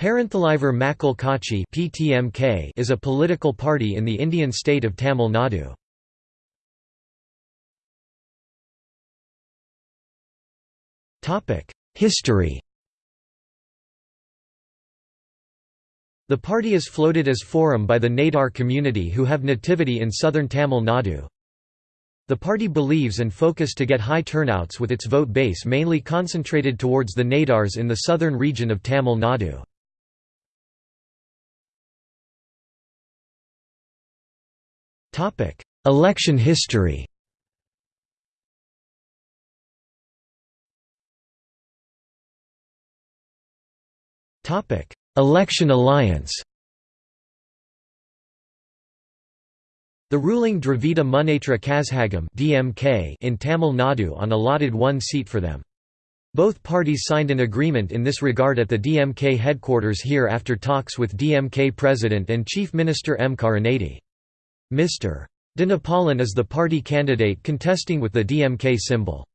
Perunthalaivar Makkal Katchi (PTMK) is a political party in the Indian state of Tamil Nadu. Topic: History. The party is floated as Forum by the Nadar community who have nativity in southern Tamil Nadu. The party believes and focus to get high turnouts with its vote base mainly concentrated towards the Nadars in the southern region of Tamil Nadu. Election history Election alliance The ruling Dravida Munnetra Kazhagam (DMK) in Tamil Nadu on allotted one seat for them. Both parties signed an agreement in this regard at the DMK headquarters here after talks with DMK President and Chief Minister M. Karunanidhi. Mr. Dhanapalan is the party candidate contesting with the DMK symbol.